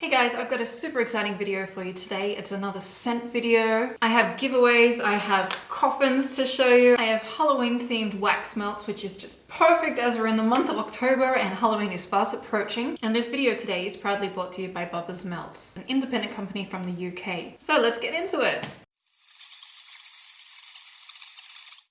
Hey guys, I've got a super exciting video for you today. It's another scent video. I have giveaways, I have coffins to show you, I have Halloween themed wax melts, which is just perfect as we're in the month of October and Halloween is fast approaching. And this video today is proudly brought to you by Bubba's Melts, an independent company from the UK. So let's get into it.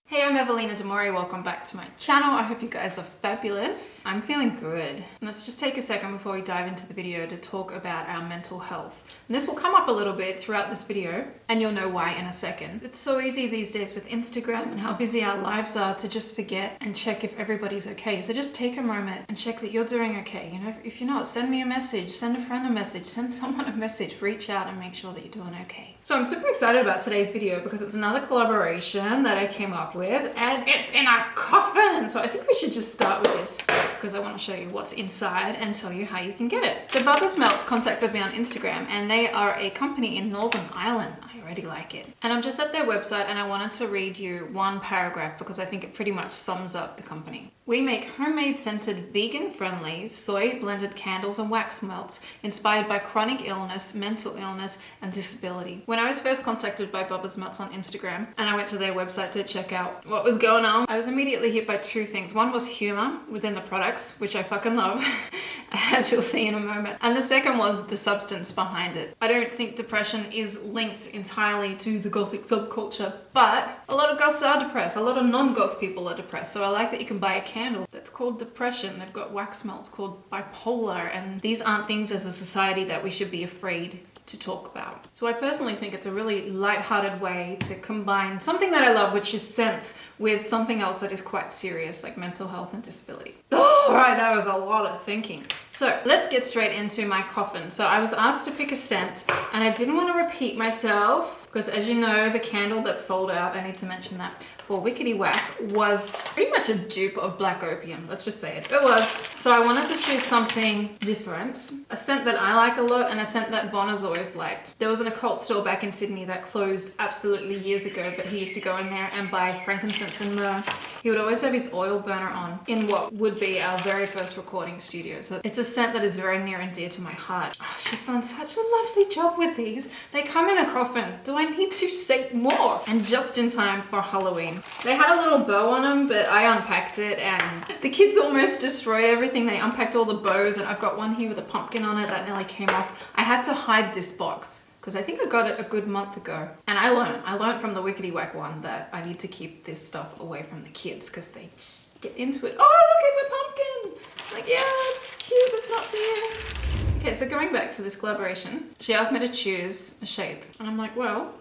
Hey, I'm Evelina Demori. Welcome back to my channel. I hope you guys are fabulous. I'm feeling good. Let's just take a second before we dive into the video to talk about our mental health. And this will come up a little bit throughout this video and you'll know why in a second. It's so easy these days with Instagram and how busy our lives are to just forget and check if everybody's okay. So just take a moment and check that you're doing okay. You know, if you're not, send me a message, send a friend a message, send someone a message, reach out and make sure that you're doing okay. So I'm super excited about today's video because it's another collaboration that I came up with and it's in a coffin. So I think we should just start with this because I want to show you what's inside and tell you how you can get it. So Bubba's Melts contacted me on Instagram and they are a company in Northern Ireland I already like it. And I'm just at their website and I wanted to read you one paragraph because I think it pretty much sums up the company. We make homemade scented vegan friendly soy blended candles and wax melts inspired by chronic illness, mental illness and disability. When I was first contacted by Bubba's Melts on Instagram and I went to their website to check out what was going on, I was immediately hit by two things. One was humor within the products, which I fucking love, as you'll see in a moment. And the second was the substance behind it. I don't think depression is linked entirely entirely to the gothic subculture, but a lot of goths are depressed. A lot of non-goth people are depressed. So I like that you can buy a candle that's called depression. They've got wax melts called bipolar. And these aren't things as a society that we should be afraid to talk about. So I personally think it's a really light-hearted way to combine something that I love, which is scents, with something else that is quite serious, like mental health and disability. All right, that was a lot of thinking. So let's get straight into my coffin. So I was asked to pick a scent and I didn't want to repeat myself because as you know, the candle that sold out, I need to mention that, for Wickety Whack was pretty much a dupe of Black Opium. Let's just say it. It was. So I wanted to choose something different. A scent that I like a lot and a scent that Von has always liked. There was an occult store back in Sydney that closed absolutely years ago, but he used to go in there and buy frankincense and myrrh. He would always have his oil burner on in what would be our very first recording studio. So it's a scent that is very near and dear to my heart. Oh, she's done such a lovely job with these. They come in a coffin. Do I need to say more? And just in time for Halloween. They had a little bow on them, but I unpacked it and the kids almost destroyed everything. They unpacked all the bows and I've got one here with a pumpkin on it that nearly came off. I had to hide this box because I think I got it a good month ago. And I learned, I learned from the Wickety Whack one that I need to keep this stuff away from the kids because they just get into it. Oh, look, it's a pumpkin. Like, yeah, it's cute, it's not you. Okay, so going back to this collaboration, she asked me to choose a shape. And I'm like, well,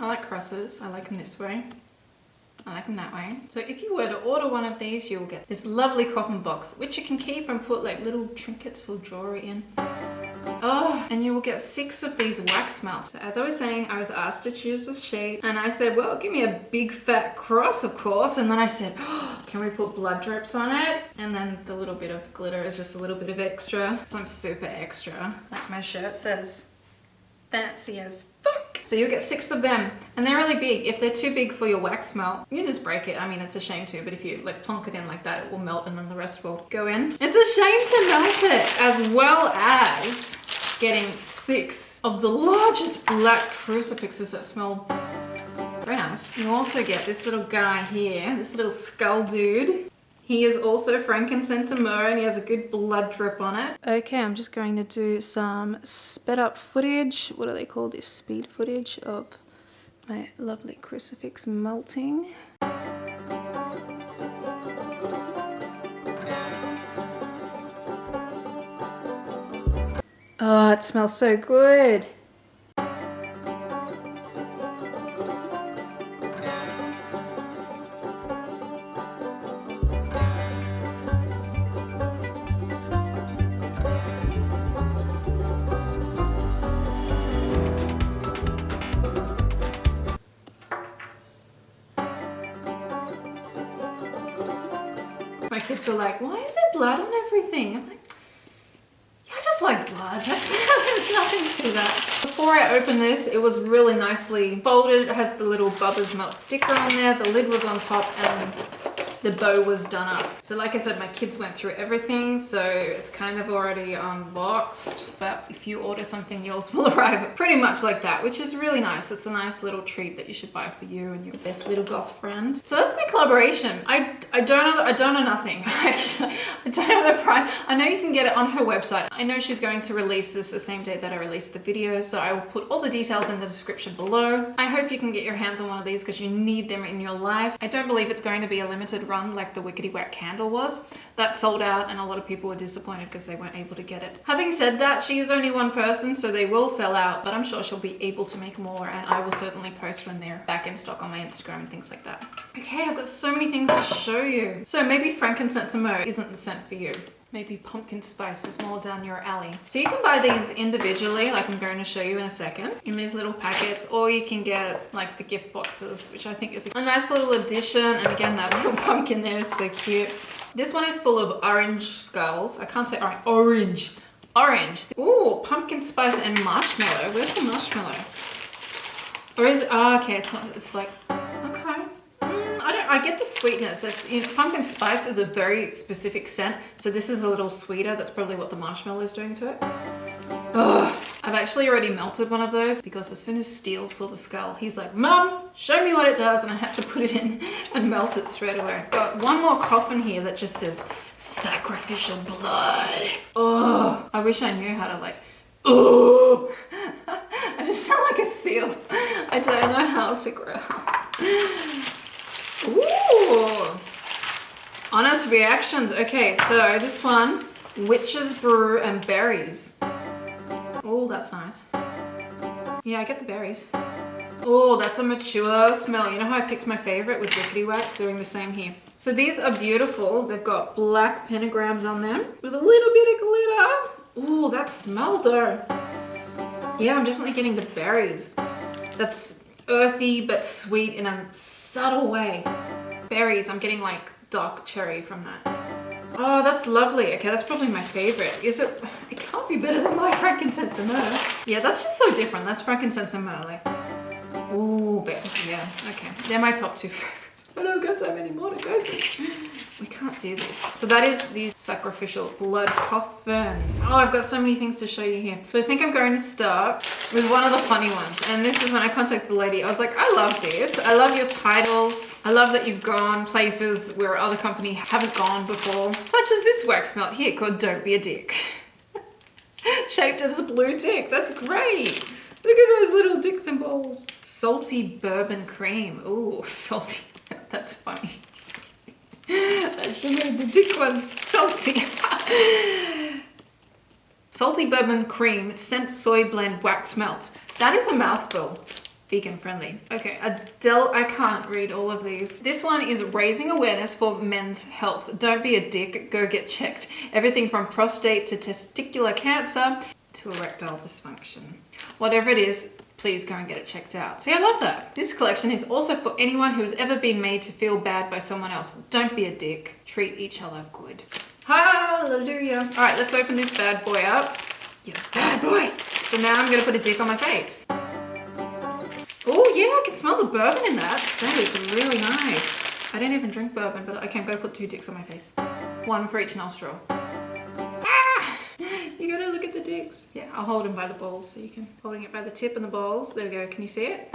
I like crosses. I like them this way. I like them that way. So if you were to order one of these, you'll get this lovely coffin box, which you can keep and put like little trinkets or jewelry in. Oh, and you will get six of these wax melts. As I was saying, I was asked to choose a shape and I said, well, give me a big fat cross, of course. And then I said, oh, can we put blood drips on it? And then the little bit of glitter is just a little bit of extra. So I'm super extra. Like my shirt says, fancy as fuck. So you'll get six of them and they're really big. If they're too big for your wax melt, you just break it. I mean, it's a shame to, but if you like plonk it in like that, it will melt and then the rest will go in. It's a shame to melt it as well as getting six of the largest black crucifixes that smell very nice. You also get this little guy here, this little skull dude. He is also frankincense and myrrh and he has a good blood drip on it. Okay, I'm just going to do some sped up footage. What do they call this? Speed footage of my lovely crucifix melting. Oh, it smells so good. Bubba's Melt sticker on there. The lid was on top and the bow was done up. So like I said, my kids went through everything, so it's kind of already unboxed. But if you order something, yours will arrive pretty much like that, which is really nice. It's a nice little treat that you should buy for you and your best little goth friend. So that's my collaboration. I, I don't know, I don't know nothing. Actually, I don't know the price. I know you can get it on her website. I know she's going to release this the same day that I release the video, so I will put all the details in the description below. I hope you can get your hands on one of these because you need them in your life. I don't believe it's going to be a limited run like the Wickety Whack candle was. That sold out and a lot of people were disappointed because they weren't able to get it. Having said that, she is only one person, so they will sell out, but I'm sure she'll be able to make more and I will certainly post when they're back in stock on my Instagram and things like that. Okay, I've got so many things to show you. So maybe frankincense and myrrh isn't the scent for you. Maybe pumpkin spice is more down your alley. So you can buy these individually, like I'm going to show you in a second, in these little packets, or you can get like the gift boxes, which I think is a nice little addition. And again, that little pumpkin there is so cute. This one is full of orange skulls. I can't say orange. Orange. Orange. Ooh, pumpkin spice and marshmallow. Where's the marshmallow? Or is? Oh, okay. It's not. It's like. I. Get the sweetness. It's you know, pumpkin spice is a very specific scent. So this is a little sweeter. That's probably what the marshmallow is doing to it. Ugh. I've actually already melted one of those because as soon as Steele saw the skull, he's like, Mum, show me what it does. And I had to put it in and melt it straight away. Got one more coffin here that just says sacrificial blood. Oh, I wish I knew how to like, oh, I just sound like a seal. I don't know how to growl. Ooh. Honest reactions. Okay, so this one, witch's brew and berries. Oh, that's nice. Yeah, I get the berries. Oh, that's a mature smell. You know how I picked my favorite with Wickety Whack? Doing the same here. So these are beautiful. They've got black pentagrams on them with a little bit of glitter. Oh, that smell though. Yeah, I'm definitely getting the berries. That's earthy but sweet in a subtle way. Berries, I'm getting like dark cherry from that. Oh, that's lovely. Okay, that's probably my favorite. Is it? It can't be better than my frankincense and myrrh. Yeah, that's just so different. That's frankincense and myrrh. Like, ooh, but yeah, okay. They're my top two favorites. But I've got so many more to go through. We can't do this. So that is the sacrificial blood coffin. Oh, I've got so many things to show you here. So I think I'm going to start with one of the funny ones. And this is when I contacted the lady. I was like, I love this. I love your titles. I love that you've gone places where other company haven't gone before. Such as this wax melt here called Don't Be a Dick. Shaped as a blue dick. That's great. Look at those little dicks and balls. Salty bourbon cream. Ooh, salty. That's funny. that should make the dick one salty. salty bourbon cream, scent soy blend wax melts. That is a mouthful. Vegan friendly. Okay, Adele, I can't read all of these. This one is raising awareness for men's health. Don't be a dick, go get checked. Everything from prostate to testicular cancer to erectile dysfunction. Whatever it is, please go and get it checked out. See, I love that. This collection is also for anyone who has ever been made to feel bad by someone else. Don't be a dick. Treat each other good. Hallelujah. All right, let's open this bad boy up. You bad boy. So now I'm gonna put a dick on my face. Oh yeah, I can smell the bourbon in that. That is really nice. I don't even drink bourbon, but okay, I'm gonna put two dicks on my face. One for each nostril. Ah! You gotta look at the dicks. Yeah, I'll hold him by the balls so you can, holding it by the tip and the balls. There we go, can you see it?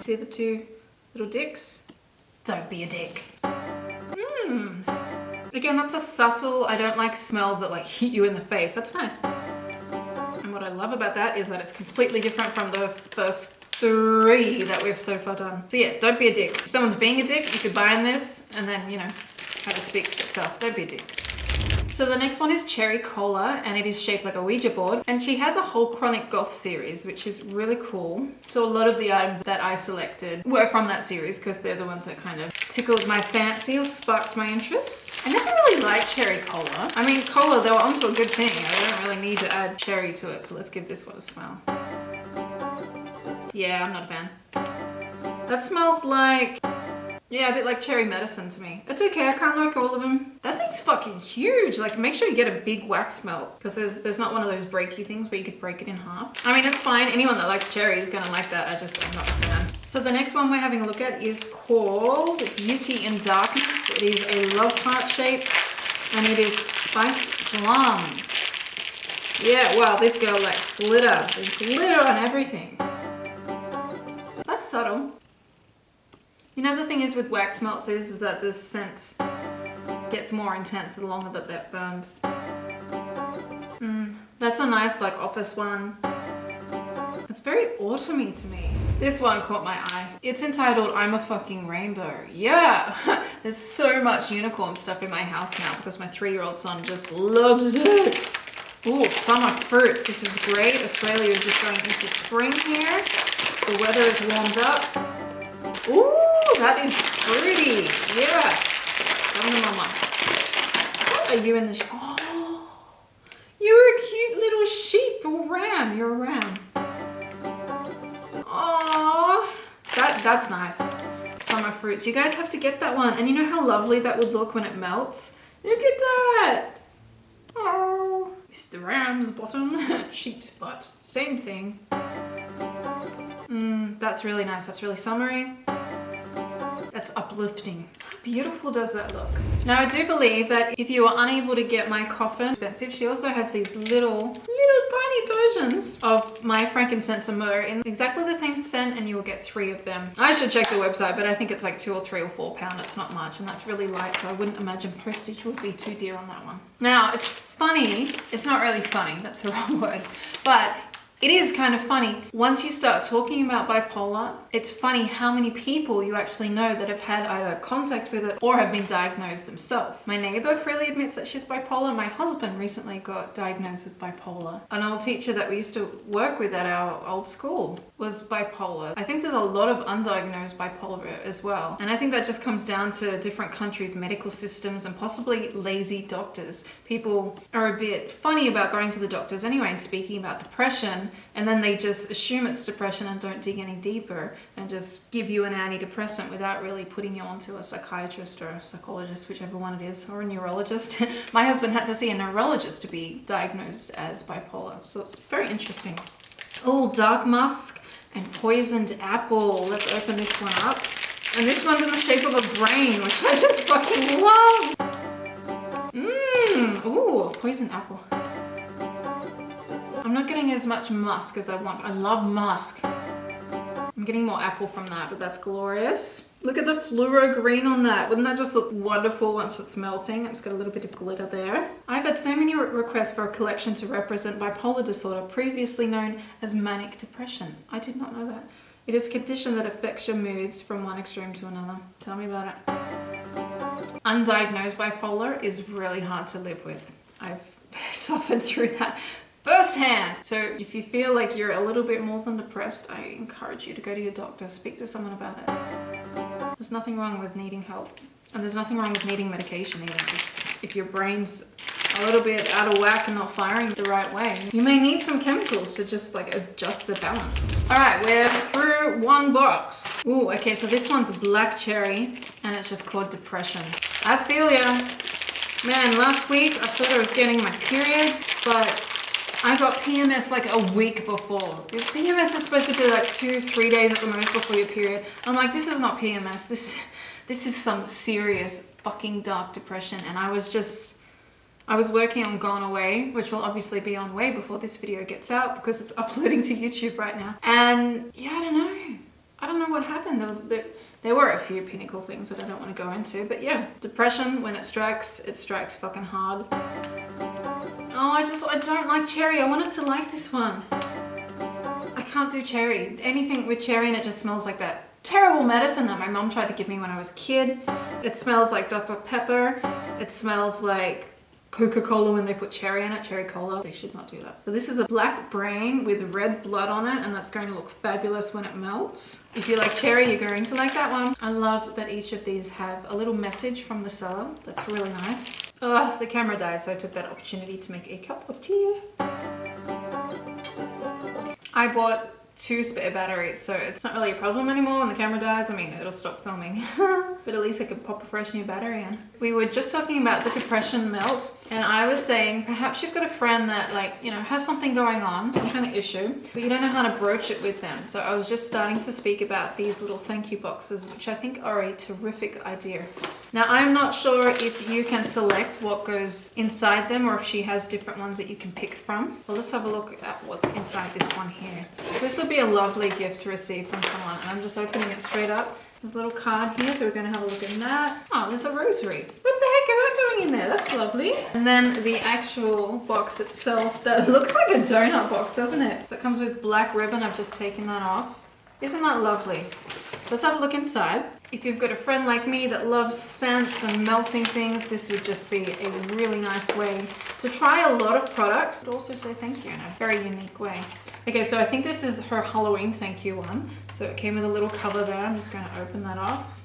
See the two little dicks? Don't be a dick. Hmm. Again, that's a subtle, I don't like smells that like hit you in the face. That's nice. And what I love about that is that it's completely different from the first three that we've so far done. So yeah, don't be a dick. If someone's being a dick, you could buy in this and then, you know, kind of speaks for itself. Don't be a dick. So the next one is Cherry Cola and it is shaped like a Ouija board. And she has a whole Chronic Goth series, which is really cool. So a lot of the items that I selected were from that series because they're the ones that kind of tickled my fancy or sparked my interest. I never really liked Cherry Cola. I mean, cola, they were onto a good thing. I don't really need to add cherry to it. So let's give this one a smell. Yeah, I'm not a fan. That smells like Yeah, a bit like cherry medicine to me. It's okay, I can't like all of them. That thing's fucking huge. Like make sure you get a big wax melt because there's there's not one of those breaky things where you could break it in half. I mean, it's fine. Anyone that likes cherry is gonna like that. I just, I'm not a fan. So the next one we're having a look at is called Beauty in Darkness. It is a love heart shape and it is spiced plum. Yeah, wow, this girl likes glitter. There's glitter on everything. That's subtle. You know the thing is with wax melts is, is that the scent gets more intense the longer that that burns. Mm, that's a nice like office one. It's very autumny to me. This one caught my eye. It's entitled I'm a fucking rainbow. Yeah, there's so much unicorn stuff in my house now because my three-year-old son just loves it. Oh, summer fruits. This is great. Australia is just going into spring here. The weather is warmed up. Ooh, that is pretty. Yes. Come on, mama. What are you in the... Oh, you're a cute little sheep or ram. You're a ram. Oh, that, that's nice. Summer fruits. You guys have to get that one. And you know how lovely that would look when it melts? Look at that. Oh, the ram's bottom, sheep's butt. Same thing. Mmm, that's really nice. That's really summery. That's uplifting. How beautiful does that look? Now I do believe that if you are unable to get my coffin expensive, she also has these little, little tiny versions of my frankincense and myrrh in exactly the same scent and you will get three of them. I should check the website, but I think it's like two or three or four pound. It's not much and that's really light, so I wouldn't imagine postage would be too dear on that one. Now it's funny, it's not really funny, that's the wrong word, but it is kind of funny. Once you start talking about bipolar, it's funny how many people you actually know that have had either contact with it or have been diagnosed themselves. My neighbor freely admits that she's bipolar. My husband recently got diagnosed with bipolar. An old teacher that we used to work with at our old school was bipolar. I think there's a lot of undiagnosed bipolar as well. And I think that just comes down to different countries' medical systems and possibly lazy doctors. People are a bit funny about going to the doctors anyway and speaking about depression and then they just assume it's depression and don't dig any deeper and just give you an antidepressant without really putting you onto a psychiatrist or a psychologist, whichever one it is, or a neurologist. My husband had to see a neurologist to be diagnosed as bipolar, so it's very interesting. Oh, dark musk and poisoned apple. Let's open this one up. And this one's in the shape of a brain, which I just fucking love. Mmm, ooh, poisoned apple. I'm not getting as much musk as I want. I love musk. I'm getting more apple from that, but that's glorious. Look at the fluoro green on that. Wouldn't that just look wonderful once it's melting? It's got a little bit of glitter there. I've had so many re requests for a collection to represent bipolar disorder, previously known as manic depression. I did not know that. It is a condition that affects your moods from one extreme to another. Tell me about it. Undiagnosed bipolar is really hard to live with. I've suffered through that firsthand. So if you feel like you're a little bit more than depressed, I encourage you to go to your doctor, speak to someone about it. There's nothing wrong with needing help. And there's nothing wrong with needing medication either. If, your brain's a little bit out of whack and not firing the right way, you may need some chemicals to just like adjust the balance. All right, we're through one box. Ooh, okay, so this one's black cherry and it's just called depression. I feel ya. Man, last week I thought I was getting my period, but I got PMS like a week before. Your PMS is supposed to be like two, three days at the most before your period. I'm like, this is not PMS. This, this is some serious fucking dark depression. And I was just, I was working on Gone Away, which will obviously be on way before this video gets out because it's uploading to YouTube right now. And yeah, I don't know. I don't know what happened. There was there, there were a few pinnacle things that I don't want to go into, but yeah, depression when it strikes, it strikes fucking hard. Oh, I just, I don't like cherry. I wanted to like this one. I can't do cherry. Anything with cherry and it just smells like that terrible medicine that my mom tried to give me when I was a kid. It smells like Dr. Pepper. It smells like Coca-Cola when they put cherry in it, cherry cola. They should not do that. This is a black brain with red blood on it and that's going to look fabulous when it melts. If you like cherry, you're going to like that one. I love that each of these have a little message from the seller. That's really nice. Ugh, the camera died so I took that opportunity to make a cup of tea. I bought two spare batteries, so it's not really a problem anymore when the camera dies. I mean, it'll stop filming, but at least I could pop a fresh new battery in. We were just talking about the depression melt, and I was saying perhaps you've got a friend that like, you know, has something going on, some kind of issue, but you don't know how to broach it with them. So I was just starting to speak about these little thank you boxes, which I think are a terrific idea. Now, I'm not sure if you can select what goes inside them or if she has different ones that you can pick from. Well, let's have a look at what's inside this one here. This would be a lovely gift to receive from someone. And I'm just opening it straight up. There's a little card here, so we're going to have a look at that. Oh, there's a rosary. What the heck is that doing in there? That's lovely. And then the actual box itself, that looks like a donut box, doesn't it? So it comes with black ribbon. I've just taken that off. Isn't that lovely? Let's have a look inside. If you've got a friend like me that loves scents and melting things, this would just be a really nice way to try a lot of products, but also say thank you in a very unique way. Okay, so I think this is her Halloween thank you one. So it came with a little cover there. I'm just going to open that off.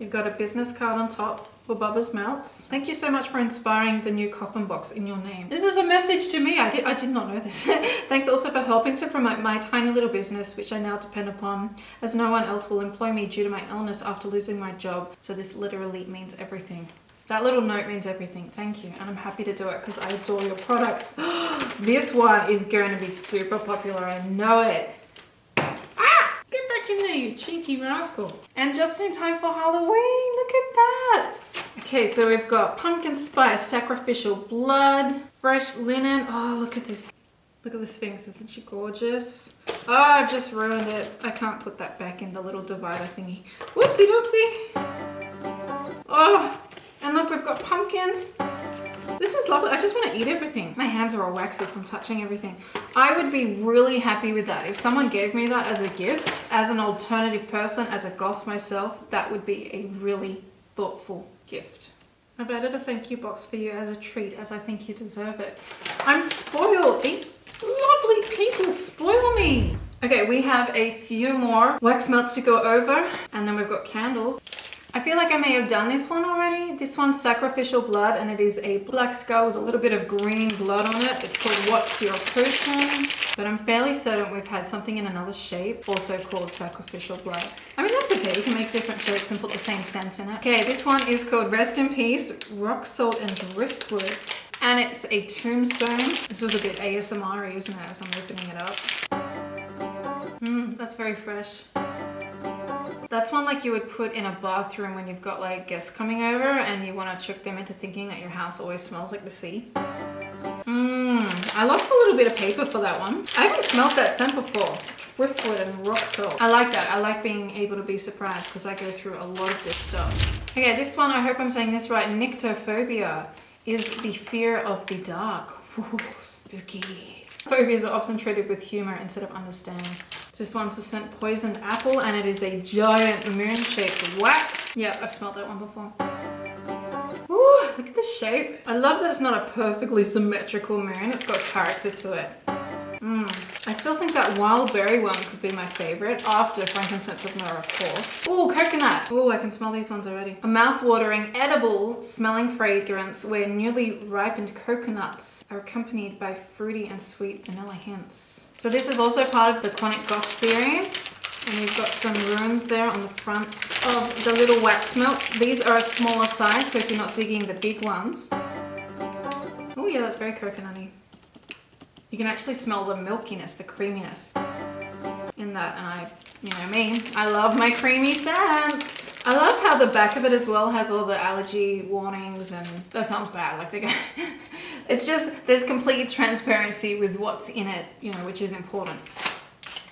You've got a business card on top for Bubba's Melts. Thank you so much for inspiring the new coffin box in your name. This is a message to me. I did, I did not know this. Thanks also for helping to promote my tiny little business, which I now depend upon, as no one else will employ me due to my illness after losing my job. So this literally means everything. That little note means everything. Thank you. And I'm happy to do it because I adore your products. this one is going to be super popular. I know it. Ah! Get back in there, you cheeky rascal. And just in time for Halloween. Look at that. Okay, so we've got pumpkin spice, sacrificial blood, fresh linen. Oh, look at this. Look at the Sphinx, isn't she gorgeous? Oh, I've just ruined it. I can't put that back in the little divider thingy. Whoopsie doopsie. Oh, and look, we've got pumpkins. This is lovely. I just want to eat everything. My hands are all waxy from touching everything. I would be really happy with that. If someone gave me that as a gift, as an alternative person, as a goth myself, that would be a really thoughtful gift. I've added a thank you box for you as a treat as I think you deserve it. I'm spoiled. These lovely people spoil me. Okay, we have a few more wax melts to go over and then we've got candles. I feel like I may have done this one already. This one's Sacrificial Blood and it is a black skull with a little bit of green blood on it. It's called What's Your Potion? But I'm fairly certain we've had something in another shape also called Sacrificial Blood. I mean, that's okay. You can make different shapes and put the same scent in it. Okay, this one is called Rest in Peace, Rock Salt and Driftwood. And it's a tombstone. This is a bit ASMR, isn't it, as I'm opening it up. Mmm, that's very fresh. That's one like you would put in a bathroom when you've got like guests coming over and you want to trick them into thinking that your house always smells like the sea. Mmm, I lost a little bit of paper for that one. I haven't smelled that scent before. Driftwood and rock salt. I like that. I like being able to be surprised because I go through a lot of this stuff. Okay, this one, I hope I'm saying this right, Nyctophobia is the fear of the dark. Ooh, spooky. Phobias are often treated with humor instead of understanding. This one's the scent Poisoned Apple and it is a giant moon-shaped wax. Yeah, I've smelled that one before. Ooh, look at the shape. I love that it's not a perfectly symmetrical moon. It's got character to it. Mm. I still think that wild berry one could be my favorite after frankincense of myrrh, of course. Oh, coconut. Oh, I can smell these ones already. A mouth-watering, edible smelling fragrance where newly ripened coconuts are accompanied by fruity and sweet vanilla hints. So this is also part of the Chronic Goth series. And we've got some runes there on the front of the little wax melts. These are a smaller size, so if you're not digging the big ones. Oh yeah, that's very coconutty. You can actually smell the milkiness, the creaminess in that. And I, you know me, I love my creamy scents. I love how the back of it as well has all the allergy warnings and that sounds bad. Like they it's just, there's complete transparency with what's in it, you know, which is important.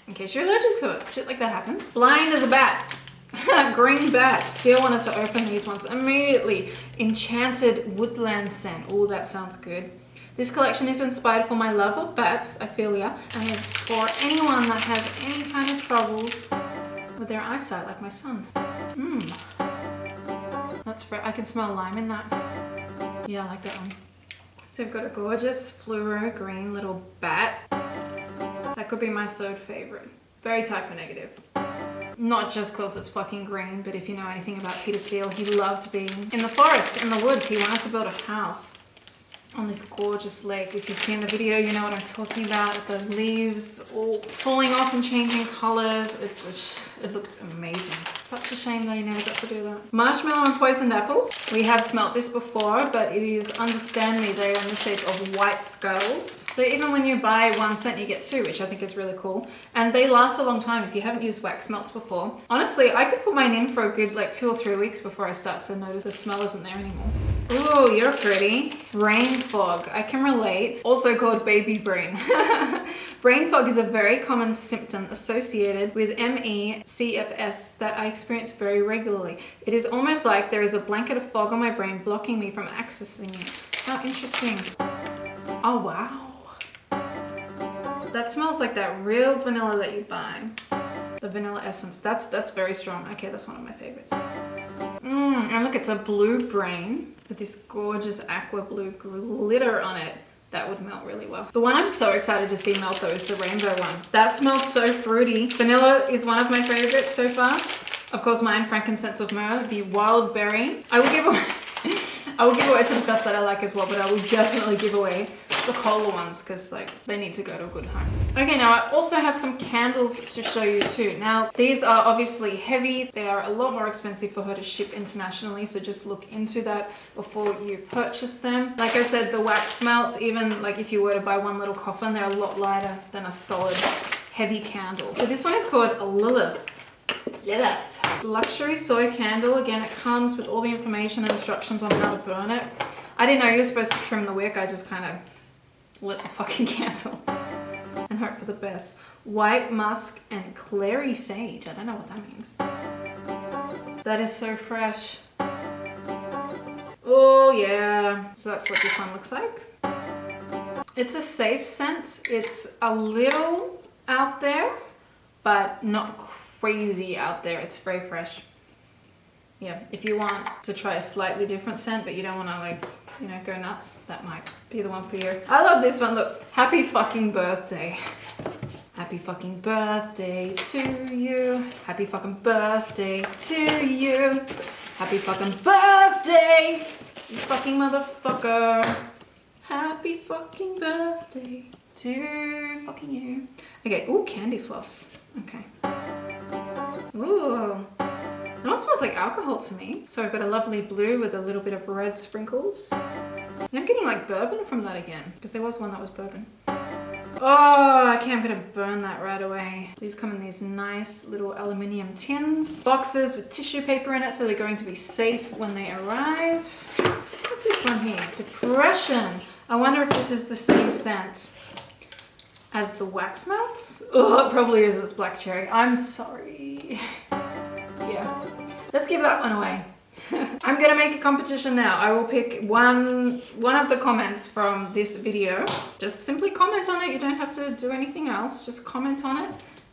In case you're allergic to it, shit like that happens. Blind as a bat. Green bat. Still wanted to open these ones immediately. Enchanted woodland scent. Oh, that sounds good. This collection is inspired for my love of bats, Ophelia, and is for anyone that has any kind of troubles with their eyesight, like my son. Mmm. That's for I can smell lime in that. Yeah, I like that one. So I've got a gorgeous fluoro green little bat. That could be my third favorite. Very Type O Negative. Not just because it's fucking green, but if you know anything about Peter Steele, he loved being in the forest, in the woods. He wanted to build a house. On this gorgeous lake. If you've seen the video, you know what I'm talking about. The leaves all falling off and changing colors. It just, it looked amazing. Such a shame that I never got to do that. Marshmallow and poisoned apples. We have smelt this before, but it is, understand me, they are in the shape of white skulls. So even when you buy one scent, you get two, which I think is really cool. And they last a long time if you haven't used wax melts before. Honestly, I could put mine in for a good like two or three weeks before I start to notice the smell isn't there anymore. Ooh, you're pretty. Brain fog. I can relate. Also called baby brain. brain fog is a very common symptom associated with ME CFS that I experience very regularly. It is almost like there is a blanket of fog on my brain blocking me from accessing it. How interesting. Oh, wow. That smells like that real vanilla that you buy. The vanilla essence. That's that's very strong. Okay, that's one of my favorites. Mmm, and look, it's a blue brain with this gorgeous aqua blue glitter on it. That would melt really well. The one I'm so excited to see melt though is the rainbow one. That smells so fruity. Vanilla is one of my favorites so far. Of course, mine, frankincense of myrrh, the wild berry. I will give away I will give away some stuff that I like as well, but I will definitely give away the cola ones because like they need to go to a good home. Okay, now I also have some candles to show you too. Now these are obviously heavy. They are a lot more expensive for her to ship internationally. So just look into that before you purchase them. Like I said, the wax melts, even like if you were to buy one little coffin, they're a lot lighter than a solid heavy candle. So this one is called a Lilith. Luxury soy candle. Again, it comes with all the information and instructions on how to burn it. I didn't know you were supposed to trim the wick. I just kind of lit the fucking candle and hope for the best. White musk and clary sage. I don't know what that means. That is so fresh. Oh yeah. So that's what this one looks like. It's a safe scent. It's a little out there, but not crazy out there. It's very fresh. Yeah, if you want to try a slightly different scent, but you don't want to like you know, go nuts, that might be the one for you. I love this one. Look, happy fucking birthday. Happy fucking birthday to you. Happy fucking birthday to you. Happy fucking birthday, you fucking motherfucker. Happy fucking birthday to fucking you. Okay, ooh, candy floss. Okay. Ooh. That one smells like alcohol to me. So I've got a lovely blue with a little bit of red sprinkles. And I'm getting like bourbon from that again because there was one that was bourbon. Oh, okay, I'm gonna burn that right away. These come in these nice little aluminium tins. Boxes with tissue paper in it so they're going to be safe when they arrive. What's this one here? Depression. I wonder if this is the same scent as the wax melts. Oh, it probably is. It's black cherry. I'm sorry. yeah. Let's give that one away. I'm gonna make a competition now. I will pick one one of the comments from this video. Just simply comment on it. You don't have to do anything else. Just comment on it.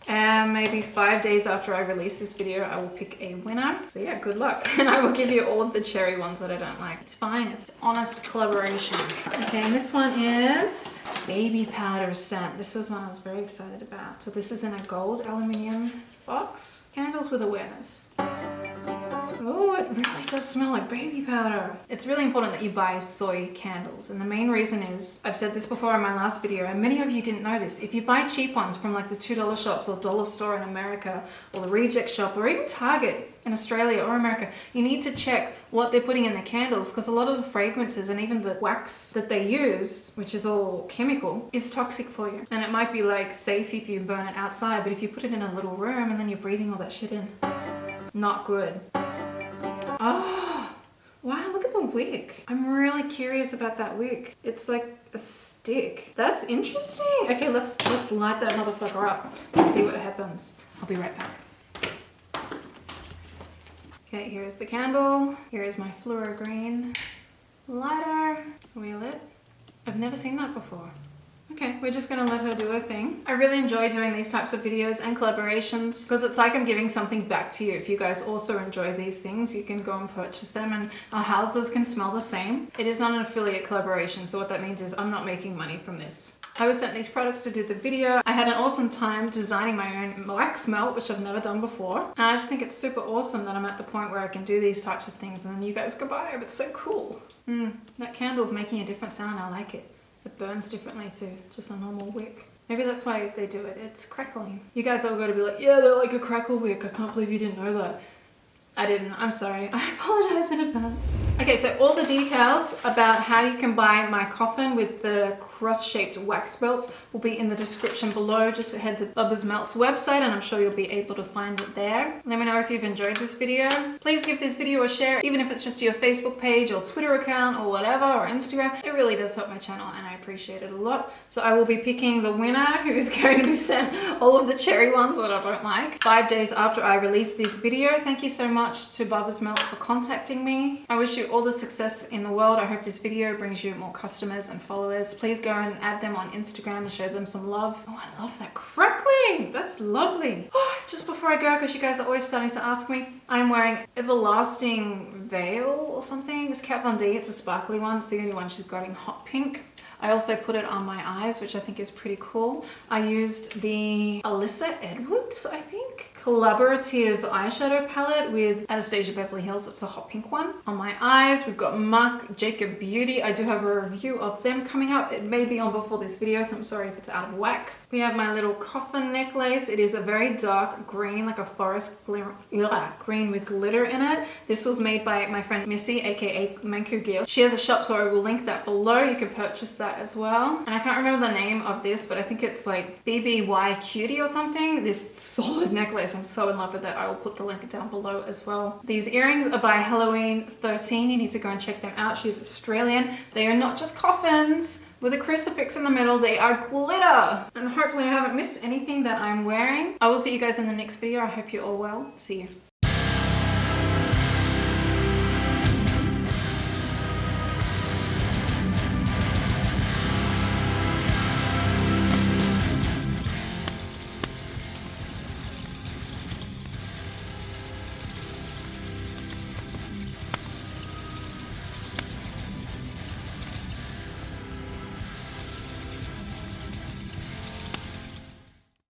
And maybe five days after I release this video, I will pick a winner. So yeah, good luck. And I will give you all of the cherry ones that I don't like. It's fine. It's honest collaboration. Okay, and this one is baby powder scent. This was one I was very excited about. So this is in a gold aluminium box. Candles with awareness. Oh, it really does smell like baby powder. It's really important that you buy soy candles. And the main reason is, I've said this before in my last video, and many of you didn't know this. If you buy cheap ones from like the $2 shops or dollar store in America, or the reject shop, or even Target in Australia or America, you need to check what they're putting in the candles because a lot of the fragrances and even the wax that they use, which is all chemical, is toxic for you. And it might be like safe if you burn it outside, but if you put it in a little room and then you're breathing all that shit in, not good. Oh, wow, look at the wick. I'm really curious about that wick. It's like a stick. That's interesting. Okay, let's let's light that motherfucker up and see what happens. I'll be right back. Okay, here's the candle. Here is my fluoro green lighter. Wheel it. I've never seen that before. Okay, we're just gonna let her do her thing. I really enjoy doing these types of videos and collaborations because it's like I'm giving something back to you. If you guys also enjoy these things, you can go and purchase them and our houses can smell the same. It is not an affiliate collaboration, so what that means is I'm not making money from this. I was sent these products to do the video. I had an awesome time designing my own wax melt, which I've never done before. And I just think it's super awesome that I'm at the point where I can do these types of things and then you guys can buy them. It's so cool. Mm, that candle's making a different sound. I like it. It burns differently to just a normal wick. Maybe that's why they do it. It's crackling. You guys are going to be like, yeah, they're like a crackle wick. I can't believe you didn't know that. I didn't. I'm sorry. I apologize in advance. Okay, so all the details about how you can buy my coffin with the cross-shaped wax melts will be in the description below. Just head to Bubba's Melts website and I'm sure you'll be able to find it there. Let me know if you've enjoyed this video. Please give this video a share, even if it's just your Facebook page or Twitter account or whatever, or Instagram. It really does help my channel and I appreciate it a lot. So I will be picking the winner who is going to be sent all of the cherry ones that I don't like five days after I release this video. Thank you so much much to Bubba's Melts for contacting me. I wish you all the success in the world. I hope this video brings you more customers and followers. Please go and add them on Instagram and show them some love. Oh, I love that crackling. That's lovely. Oh, just before I go, because you guys are always starting to ask me, I'm wearing Everlasting Veil or something. It's Kat Von D. It's a sparkly one. It's the only one she's got in hot pink. I also put it on my eyes, which I think is pretty cool. I used the Alyssa Edwards, I think, collaborative eyeshadow palette with Anastasia Beverly Hills. It's a hot pink one. On my eyes, we've got Marc Jacob Beauty. I do have a review of them coming up. It may be on before this video, so I'm sorry if it's out of whack. We have my little coffin necklace. It is a very dark green, like a forest green with glitter in it. This was made by my friend Missy, aka Manku Gil. She has a shop, so I will link that below. You can purchase that as well. And I can't remember the name of this, but I think it's like BBY Cutie or something. This solid necklace. I'm so in love with it. I will put the link down below as well. These earrings are by Halloween 13. You need to go and check them out. She's Australian. They are not just coffins with a crucifix in the middle. They are glitter. And hopefully I haven't missed anything that I'm wearing. I will see you guys in the next video. I hope you're all well. See you.